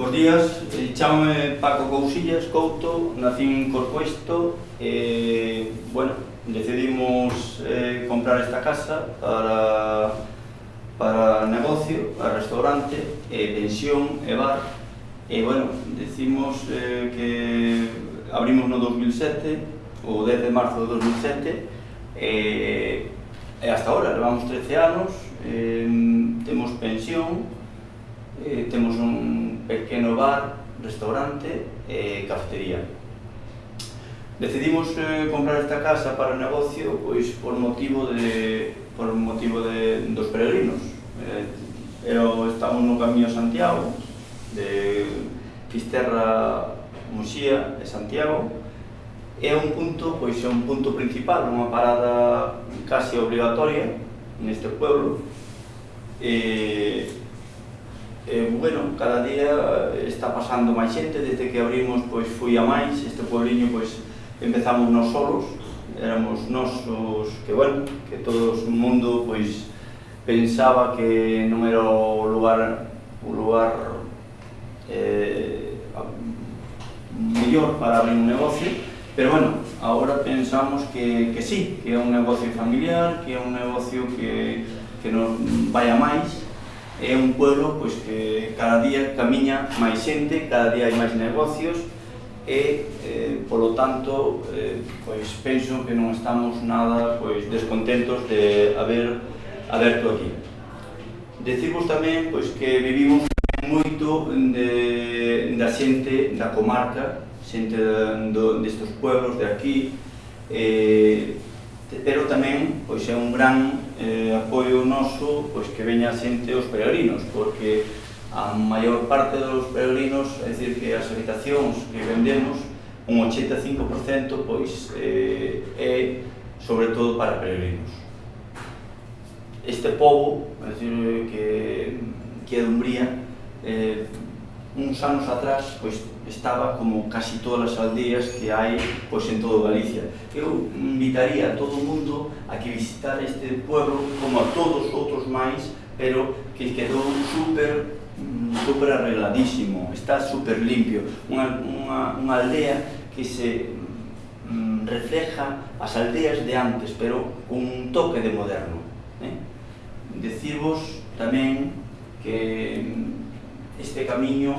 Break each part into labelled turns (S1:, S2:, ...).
S1: Bos días, eh, chamame Paco Cousillas, Couto, nací en Corcoesto e, bueno, decidimos eh, comprar esta casa para, para negocio, para restaurante, eh, pensión e bar. E, bueno, decimos eh, que abrimos no 2007, o 10 de marzo de 2007 e, e hasta ahora, levamos 13 anos, eh, temos pensión, eh, temos pequeno bar, restaurante e cafetería. Decidimos eh, comprar esta casa para o negocio pois por motivo de por motivo de dos peregrinos. Eh, pero estamos no camiño Santiago de Fisterra, Muxía e Santiago. É un punto, pois é un punto principal, unha parada casi obligatoria neste pueblo. Eh, bueno, cada día eh, está pasando máis xente, desde que abrimos pois fui a máis, este puebliño pois empezamos nós solos, éramos nós os que, bueno, que todo o mundo pois pensaba que non era o lugar o lugar eh, mellor para abrir un negocio, Pero bueno, agora pensamos que, que sí, que é un negocio familiar, que é un negocio que, que non vai a máis é un pueblo pois, que cada día camiña máis xente, cada día hai máis negocios e, eh, polo tanto, eh, pois penso que non estamos nada pois, descontentos de haber aberto aquí. Decimos tamén pois, que vivimos moito de, da xente da comarca, xente do, destes pueblos de aquí, eh, pero tamén pois é un gran eh, apoio noso pois, que veña a xente os peregrinos, porque a maior parte dos peregrinos, é dicir, que as habitacións que vendemos, un 85% pois, eh, é sobre todo para peregrinos. Este povo, é dicir, que, que é de Umbría, eh, uns anos atrás pois, estaba como casi todas as aldeas que hai pois, en todo Galicia. Eu invitaría a todo o mundo a que visitar este pueblo como a todos outros máis, pero que quedou super mm, super arregladísimo, está super limpio, unha, unha, unha aldea que se mm, refleja as aldeas de antes, pero con un toque de moderno. Eh? Decirvos tamén que mm, este camiño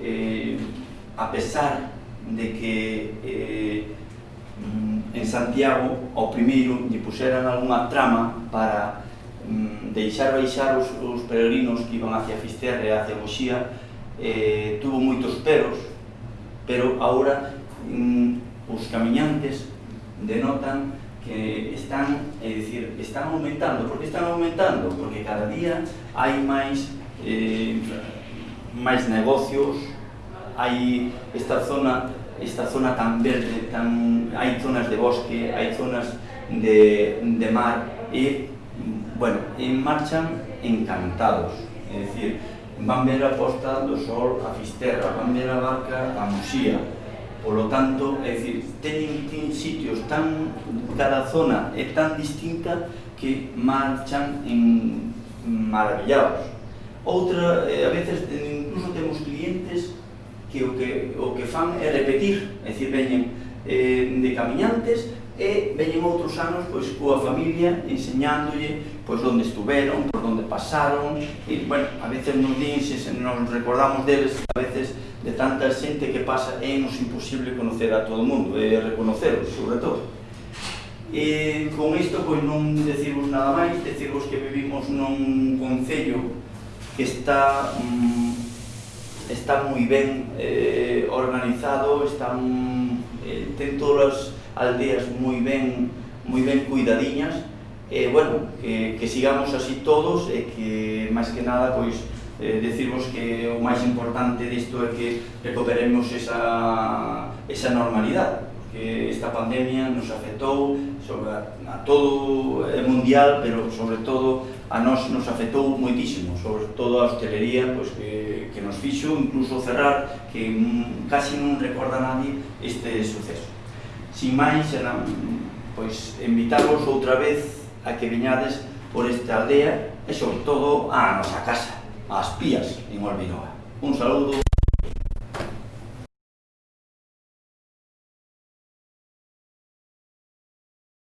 S1: eh, a pesar de que eh, mm, en Santiago ao primeiro lle puseran algunha trama para mm, deixar baixar os, os peregrinos que iban hacia Fisterra e hacia Moxía eh, tuvo moitos peros pero ahora mm, os camiñantes denotan que están, é dicir, están aumentando. Por que están aumentando? Porque cada día hai máis eh, máis negocios, hai esta zona esta zona tan verde, tan, hai zonas de bosque, hai zonas de, de mar e, bueno, e marchan encantados, é dicir, van ver a posta do sol a Fisterra, van ver a barca a Muxía, polo tanto, é dicir, teñen, teñen sitios tan, cada zona é tan distinta que marchan en maravillados. Outra, eh, a veces, incluso temos clientes que o que, o que fan é repetir, é dicir, veñen eh, de camiñantes e veñen outros anos pois, coa familia enseñándolle pois, onde estuveron, por onde pasaron e, bueno, a veces nos din se nos recordamos deles a veces de tanta xente que pasa é nos imposible conocer a todo o mundo e reconocerlos, sobre todo. E con isto pois non decirvos nada máis decirvos que vivimos nun concello que está mm, está moi ben eh, organizado, están, eh, ten todas as aldeas moi ben, moi ben cuidadiñas, e eh, bueno, que, que sigamos así todos e que máis que nada pois eh, decirvos que o máis importante disto é que recuperemos esa, esa normalidade que esta pandemia nos afectou sobre a, a todo é mundial, pero sobre todo a nós nos afectou moitísimo, sobre todo a hostelería pois, que, que nos fixo, incluso cerrar, que mm, casi non recorda nadie este suceso. Sin máis, era, pois, invitarvos outra vez a que viñades por esta aldea e sobre todo a nosa casa, as pías en Olvinoa. Un saludo.